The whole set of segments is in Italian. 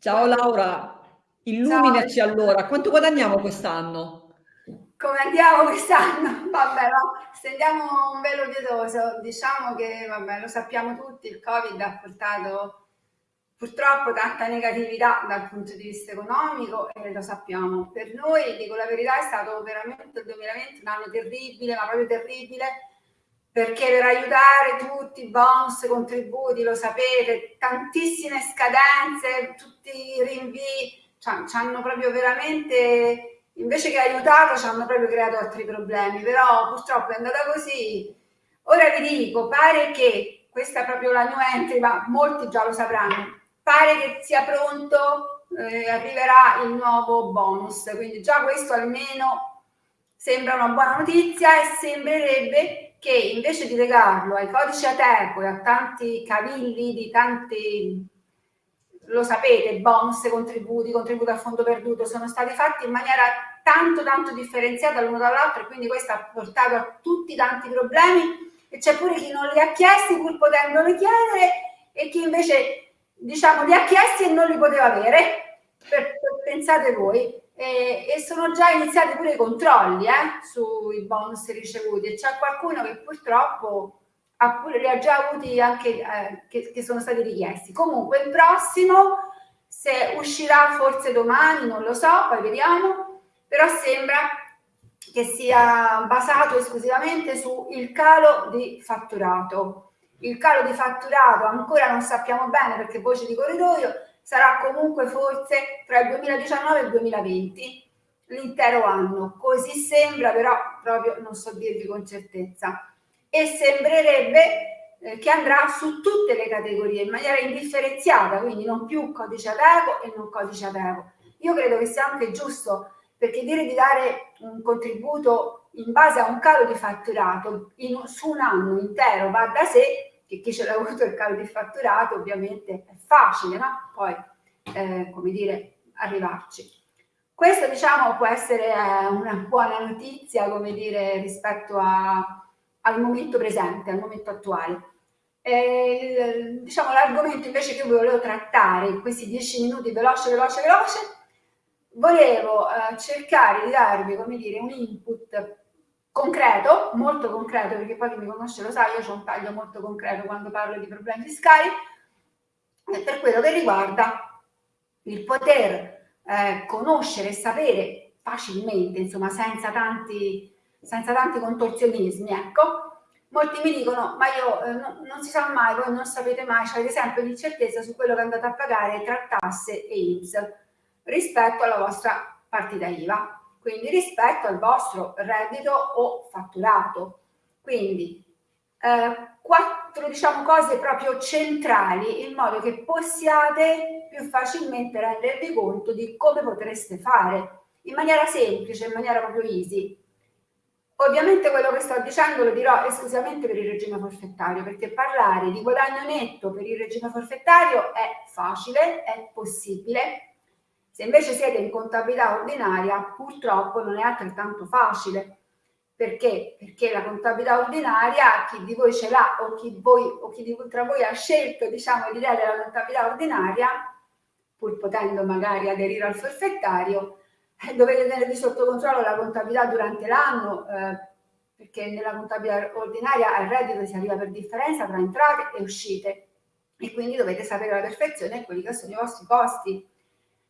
Ciao Laura, illuminaci Ciao. allora, quanto guadagniamo quest'anno? Come andiamo quest'anno? Vabbè, no, stendiamo un velo pietoso. Diciamo che, vabbè, lo sappiamo tutti, il Covid ha portato purtroppo tanta negatività dal punto di vista economico e lo sappiamo. Per noi, dico la verità, è stato veramente il 2020 un anno terribile, ma proprio terribile, perché per aiutare tutti i bonus, contributi, lo sapete, tantissime scadenze, tutti i rinvii, cioè, ci hanno proprio veramente, invece che aiutato, ci hanno proprio creato altri problemi, però purtroppo è andata così. Ora vi dico, pare che, questa è proprio la new entry, ma molti già lo sapranno, pare che sia pronto, eh, arriverà il nuovo bonus, quindi già questo almeno sembra una buona notizia e sembrerebbe che invece di legarlo ai codici Ateco e a tanti cavilli di tanti, lo sapete, bonus, contributi, contributi a fondo perduto, sono stati fatti in maniera tanto tanto differenziata l'uno dall'altro e quindi questo ha portato a tutti tanti problemi e c'è pure chi non li ha chiesti pur potendoli chiedere e chi invece diciamo li ha chiesti e non li poteva avere. Per, per, pensate voi e, e, sono già iniziati pure i controlli eh, sui bonus ricevuti e c'è qualcuno che purtroppo ha pure, li ha già avuti anche eh, che, che, sono stati richiesti. Comunque il prossimo, se uscirà forse domani, non lo so, poi vediamo, però sembra che sia basato esclusivamente sul calo di fatturato. Il calo di fatturato ancora non sappiamo bene perché voce di corridoio, sarà comunque forse tra il 2019 e il 2020 l'intero anno. Così sembra, però proprio non so dirvi con certezza. E sembrerebbe eh, che andrà su tutte le categorie in maniera indifferenziata, quindi non più codice ATECO e non codice ATECO. Io credo che sia anche giusto, perché dire di dare un contributo in base a un calo di fatturato in, su un anno intero va da sé, che chi ce l'ha avuto il calo di fatturato ovviamente è facile, no? Poi, eh, come dire, arrivarci. Questo, diciamo, può essere eh, una buona notizia, come dire, rispetto a, al momento presente, al momento attuale. Eh, diciamo, l'argomento invece che io volevo trattare in questi dieci minuti, veloce, veloce, veloce, volevo eh, cercare di darvi, come dire, un input concreto, molto concreto, perché poi chi mi conosce lo sa, io ho un taglio molto concreto quando parlo di problemi fiscali, per quello che riguarda il poter eh, conoscere e sapere facilmente, insomma, senza tanti, senza tanti contorzionismi, ecco, molti mi dicono, ma io eh, no, non si sa mai, voi non sapete mai, avete sempre l'incertezza su quello che andate a pagare tra tasse e IMSS rispetto alla vostra partita IVA quindi rispetto al vostro reddito o fatturato. Quindi eh, quattro diciamo, cose proprio centrali in modo che possiate più facilmente rendervi conto di come potreste fare in maniera semplice, in maniera proprio easy. Ovviamente quello che sto dicendo lo dirò esclusivamente per il regime forfettario, perché parlare di guadagno netto per il regime forfettario è facile, è possibile, se invece siete in contabilità ordinaria, purtroppo non è altrettanto facile. Perché? Perché la contabilità ordinaria, chi di voi ce l'ha o chi, voi, o chi di tra voi ha scelto diciamo, l'idea della contabilità ordinaria, pur potendo magari aderire al forfettario, eh, dovete tenervi sotto controllo la contabilità durante l'anno, eh, perché nella contabilità ordinaria al reddito si arriva per differenza tra entrate e uscite e quindi dovete sapere alla perfezione quelli che sono i vostri costi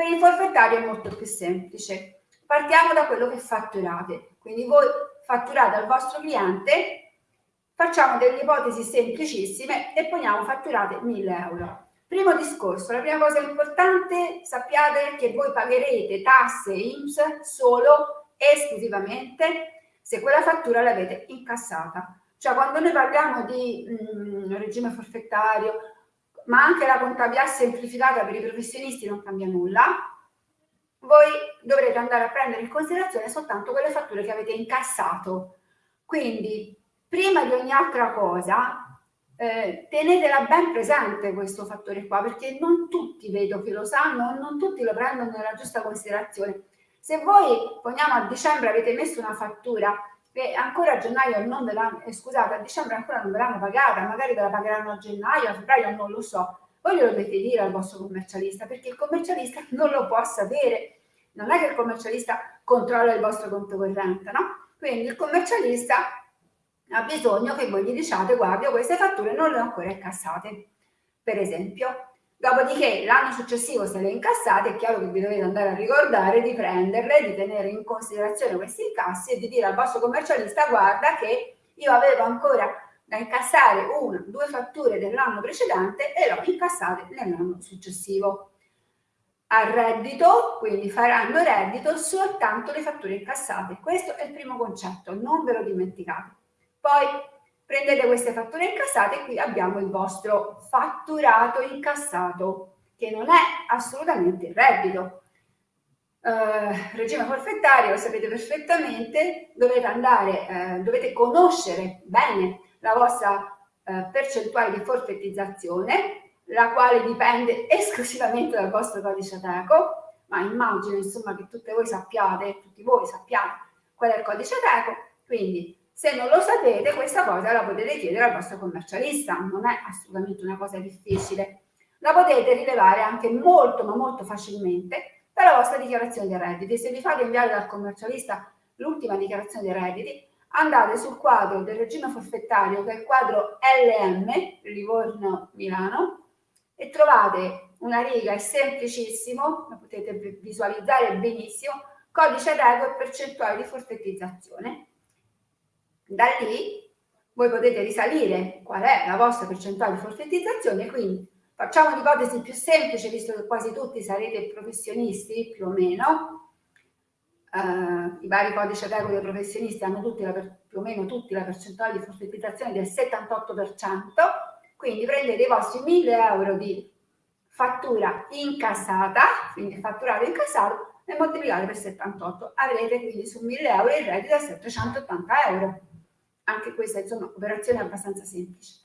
per il forfettario è molto più semplice. Partiamo da quello che fatturate. Quindi voi fatturate al vostro cliente, facciamo delle ipotesi semplicissime e poniamo fatturate 1000 euro. Primo discorso, la prima cosa importante, sappiate che voi pagherete tasse IMSS solo esclusivamente se quella fattura l'avete incassata. Cioè quando noi parliamo di mh, mm, regime forfettario ma anche la contabilità semplificata per i professionisti non cambia nulla, voi dovrete andare a prendere in considerazione soltanto quelle fatture che avete incassato. Quindi, prima di ogni altra cosa, eh, tenetela ben presente questo fattore qua, perché non tutti vedo che lo sanno, non tutti lo prendono nella giusta considerazione. Se voi, poniamo a dicembre, avete messo una fattura e ancora a gennaio non ve l'hanno, eh, scusate, a dicembre ancora non ve l'hanno pagata, magari ve la pagheranno a gennaio, a febbraio non lo so, voi glielo dovete dire al vostro commercialista perché il commercialista non lo può sapere. Non è che il commercialista controlla il vostro conto corrente, no? Quindi il commercialista ha bisogno che voi gli diciate guarda queste fatture non le ho ancora incassate, per esempio. Dopodiché l'anno successivo se le incassate è chiaro che vi dovete andare a ricordare di prenderle, di tenere in considerazione questi incassi e di dire al vostro commercialista guarda che io avevo ancora da incassare una, due fatture dell'anno precedente e l'ho incassate nell'anno successivo. A reddito, quindi faranno reddito soltanto le fatture incassate. Questo è il primo concetto, non ve lo dimenticate. Poi prendete queste fatture incassate e qui abbiamo il vostro fatturato incassato, che non è assolutamente il reddito. Eh, regime forfettario, sapete perfettamente, dovete andare, eh, dovete conoscere bene la vostra eh, percentuale di forfettizzazione, la quale dipende esclusivamente dal vostro codice ATECO, ma immagino insomma che tutte voi sappiate, tutti voi sappiate qual è il codice ATECO, quindi se non lo sapete, questa cosa la potete chiedere al vostro commercialista, non è assolutamente una cosa difficile. La potete rilevare anche molto, ma molto facilmente dalla vostra dichiarazione dei redditi. Se vi fate inviare dal commercialista l'ultima dichiarazione dei redditi, andate sul quadro del regime forfettario, che è il quadro LM, Livorno-Milano, e trovate una riga, è semplicissimo, la potete visualizzare benissimo, codice d'ego e percentuale di forfettizzazione da lì voi potete risalire qual è la vostra percentuale di forfettizzazione, quindi facciamo l'ipotesi più semplice, visto che quasi tutti sarete professionisti, più o meno, Uh, i vari codici ATECO dei professionisti hanno tutti la, più o meno tutti la percentuale di forfettizzazione del 78%, quindi prendete i vostri 1000 euro di fattura incassata, quindi fatturato incassato, e moltiplicate per 78. Avrete quindi su 1000 euro il reddito a 780 euro anche questa insomma operazione abbastanza semplice.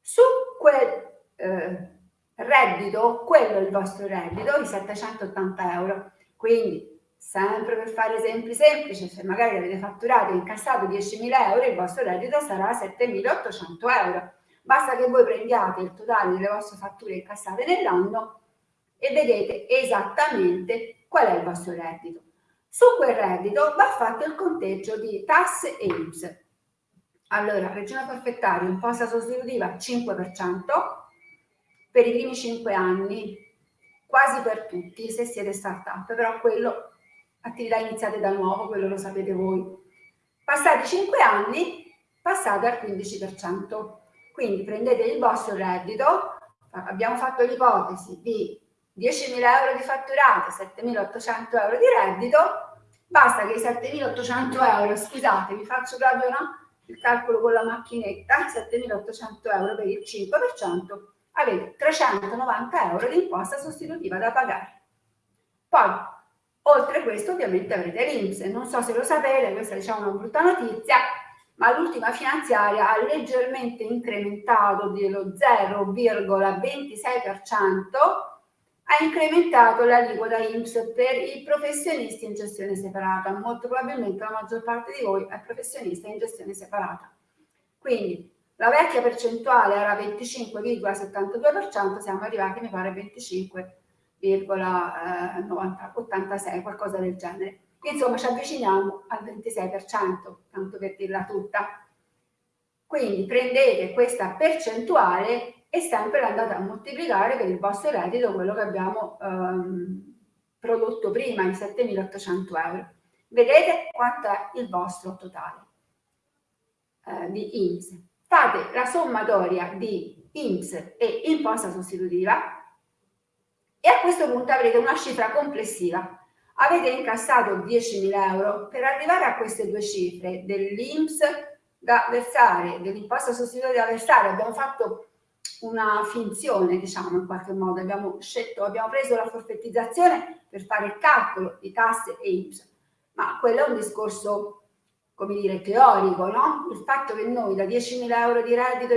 Su quel eh, reddito, quello è il vostro reddito, i 780 euro, quindi sempre per fare esempi semplici, se magari avete fatturato e incassato 10.000 euro, il vostro reddito sarà 7.800 euro. Basta che voi prendiate il totale delle vostre fatture incassate nell'anno e vedete esattamente qual è il vostro reddito. Su quel reddito va fatto il conteggio di tasse e IMSS. Allora, regime forfettario, imposta sostitutiva 5% per i primi 5 anni, quasi per tutti, se siete start-up, però quello, attività iniziate da nuovo, quello lo sapete voi. Passati 5 anni, passate al 15%. Quindi prendete il vostro reddito, abbiamo fatto l'ipotesi di 10.000 euro di fatturato, 7.800 euro di reddito, basta che i 7.800 euro, scusate, vi faccio proprio una il calcolo con la macchinetta, 7.800 euro per il 5%, avete 390 euro di imposta sostitutiva da pagare. Poi, oltre questo, ovviamente avrete l'Inps. Non so se lo sapete, questa diciamo una brutta notizia, ma l'ultima finanziaria ha leggermente incrementato dello 0,26% ha incrementato l'aliquota IMSS per i professionisti in gestione separata. Molto probabilmente la maggior parte di voi è professionista in gestione separata. Quindi la vecchia percentuale era 25,72%, siamo arrivati mi pare 25,86, qualcosa del genere. Insomma ci avviciniamo al 26%, tanto per dirla tutta. Quindi prendete questa percentuale e sempre andate a moltiplicare per il vostro reddito quello che abbiamo ehm, prodotto prima, i 7.800 euro. Vedete quanto è il vostro totale eh, di INPS. Fate la sommatoria di INPS e imposta sostitutiva e a questo punto avrete una cifra complessiva. Avete incassato 10.000 euro per arrivare a queste due cifre dell'INPS da versare, dell'imposta sostitutiva da versare. Abbiamo fatto una finzione, diciamo in qualche modo. Abbiamo scelto, abbiamo preso la forfettizzazione per fare il calcolo di tasse e IPS, ma quello è un discorso, come dire, teorico, no? Il fatto che noi da 10.000 euro di reddito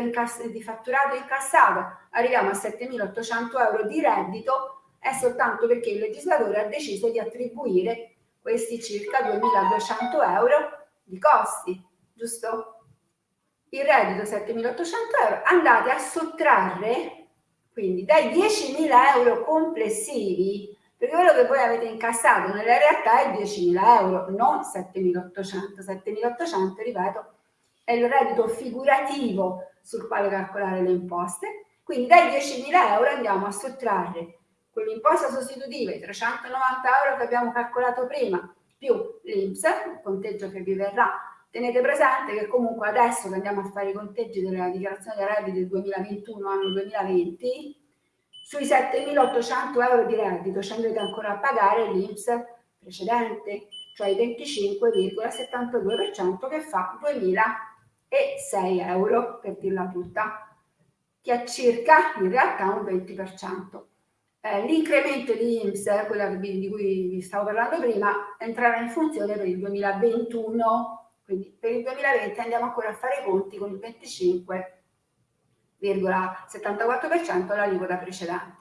di fatturato incassato arriviamo a 7.800 euro di reddito è soltanto perché il legislatore ha deciso di attribuire questi circa 2.200 euro di costi, giusto? Il reddito 7.800 euro, andate a sottrarre Quindi dai 10.000 euro complessivi, perché quello che voi avete incassato nella realtà è 10.000 euro, non 7.800. 7.800, ripeto, è il reddito figurativo sul quale calcolare le imposte. Quindi dai 10.000 euro andiamo a sottrarre quell'imposta sostitutiva, i 390 euro che abbiamo calcolato prima, più l'INPS, il conteggio che vi verrà Tenete presente che comunque adesso che andiamo a fare i conteggi della dichiarazione dei redditi del 2021, anno 2020, sui 7.800 euro di reddito ci andrete ancora a pagare l'INPS precedente, cioè il 25,72% che fa 2.006 euro, per dirla tutta, che è circa in realtà un 20%. Eh, l'incremento di INPS, quella di cui vi stavo parlando prima, entrerà in funzione per il 2021 quindi per il 2020 andiamo ancora a fare i conti con il 25,74% l'aliquota precedente.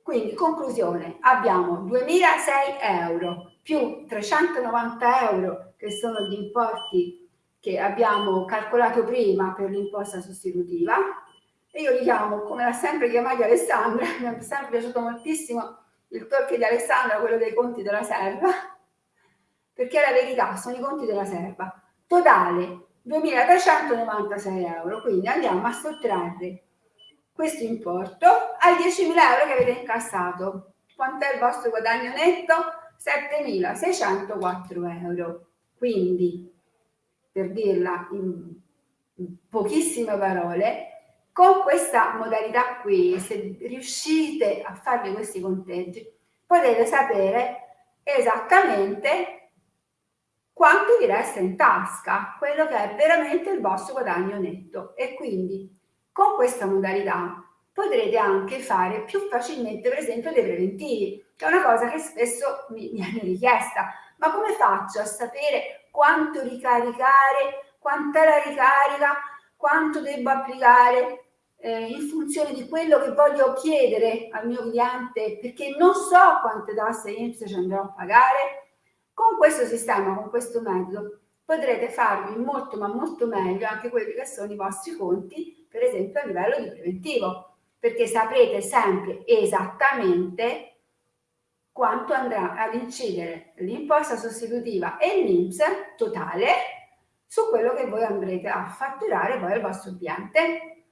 Quindi, conclusione, abbiamo 2.006 euro più 390 euro che sono gli importi che abbiamo calcolato prima per l'imposta sostitutiva e io li chiamo, come l'ha sempre chiamato Alessandra, mi è sempre piaciuto moltissimo il talk di Alessandra, quello dei conti della serva, perché la verità sono i conti della serva totale 2.396 euro, quindi andiamo a sottrarre questo importo ai 10.000 euro che avete incassato. Quant'è il vostro guadagno netto? 7.604 euro. Quindi, per dirla in pochissime parole, con questa modalità qui, se riuscite a farvi questi conteggi, potete sapere esattamente quanto vi resta in tasca, quello che è veramente il vostro guadagno netto. E quindi con questa modalità potrete anche fare più facilmente, per esempio, dei preventivi, che è una cosa che spesso mi viene richiesta. Ma come faccio a sapere quanto ricaricare, quant'è la ricarica, quanto devo applicare eh, in funzione di quello che voglio chiedere al mio cliente, perché non so quante tasse INPS ci andrò a pagare, con questo sistema, con questo metodo, potrete farvi molto ma molto meglio anche quelli che sono i vostri conti, per esempio a livello di preventivo, perché saprete sempre esattamente quanto andrà ad incidere l'imposta sostitutiva e l'INPS totale su quello che voi andrete a fatturare poi al vostro cliente.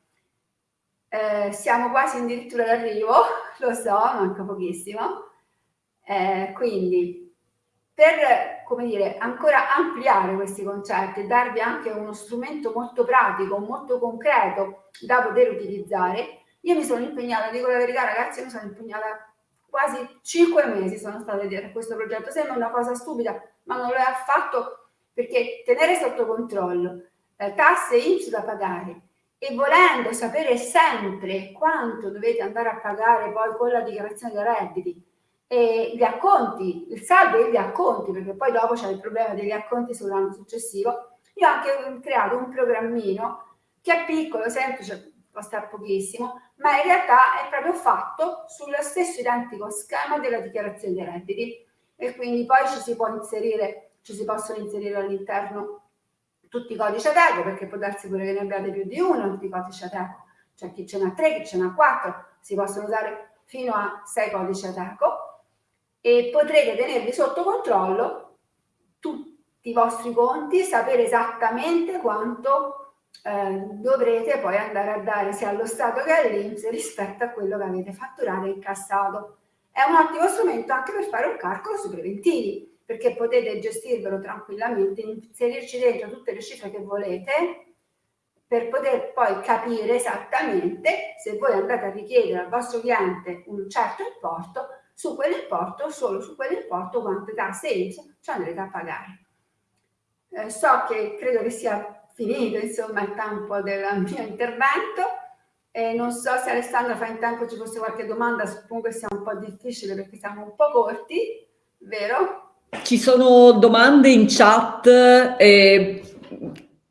Eh, siamo quasi addirittura d'arrivo, lo so, manca pochissimo, eh, quindi per, come dire, ancora ampliare questi concetti e darvi anche uno strumento molto pratico, molto concreto da poter utilizzare, io mi sono impegnata, dico la verità ragazzi, mi sono impegnata quasi cinque mesi sono state dietro a questo progetto, sembra una cosa stupida, ma non lo è affatto perché tenere sotto controllo eh, tasse INPS da pagare e volendo sapere sempre quanto dovete andare a pagare poi con la dichiarazione dei redditi, e gli acconti, il saldo e gli acconti, perché poi dopo c'è il problema degli acconti sull'anno successivo, io ho anche creato un programmino che è piccolo, semplice, costa pochissimo, ma in realtà è proprio fatto sullo stesso identico schema della dichiarazione dei redditi. E quindi poi ci si può inserire, ci si possono inserire all'interno tutti i codici ATECO, perché può darsi pure che ne abbiate più di uno tutti i codici ATECO, c'è chi ce n'ha tre, chi ce n'ha quattro, si possono usare fino a sei codici ATECO e potrete tenervi sotto controllo tutti i vostri conti, sapere esattamente quanto eh, dovrete poi andare a dare sia allo Stato che all'Inps rispetto a quello che avete fatturato e incassato. È un ottimo strumento anche per fare un calcolo sui preventivi, perché potete gestirvelo tranquillamente, inserirci dentro tutte le cifre che volete per poter poi capire esattamente se voi andate a richiedere al vostro cliente un certo importo, su quell'importo, solo su quell'importo, quante tasse INPS ci andrete a pagare. Eh, so che credo che sia finito insomma il tempo del mio intervento e non so se Alessandra fa in tempo ci fosse qualche domanda, suppongo che sia un po' difficile perché siamo un po' corti, vero? Ci sono domande in chat e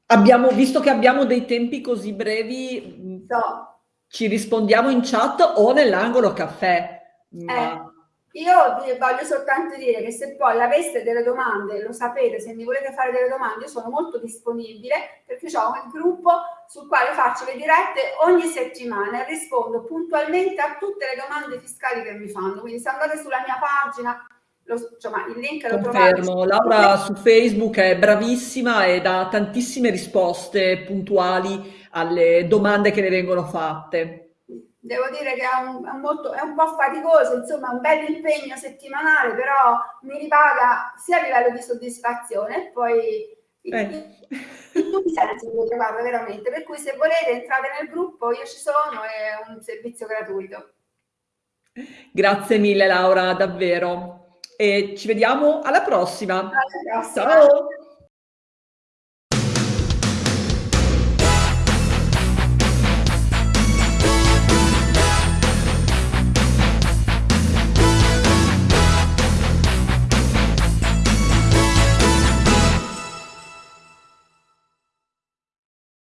abbiamo visto che abbiamo dei tempi così brevi, so. ci rispondiamo in chat o nell'angolo caffè. Ma... Eh Io vi voglio soltanto dire che se poi aveste delle domande, lo sapete, se mi volete fare delle domande, io sono molto disponibile perché ho un gruppo sul quale faccio le dirette ogni settimana e rispondo puntualmente a tutte le domande fiscali che mi fanno. Quindi se andate sulla mia pagina, lo, insomma, il link lo Confermo, trovate. Laura su Facebook è bravissima e dà tantissime risposte puntuali alle domande che le vengono fatte devo dire che è un, è, molto, è un po' faticoso, insomma un bel impegno settimanale, però mi ripaga sia a livello di soddisfazione e poi in, tutti i sensi mi ripaga veramente, per cui se volete entrate nel gruppo io ci sono, è un servizio gratuito. Grazie mille Laura, davvero. E ci vediamo alla prossima. Alla prossima. Ciao.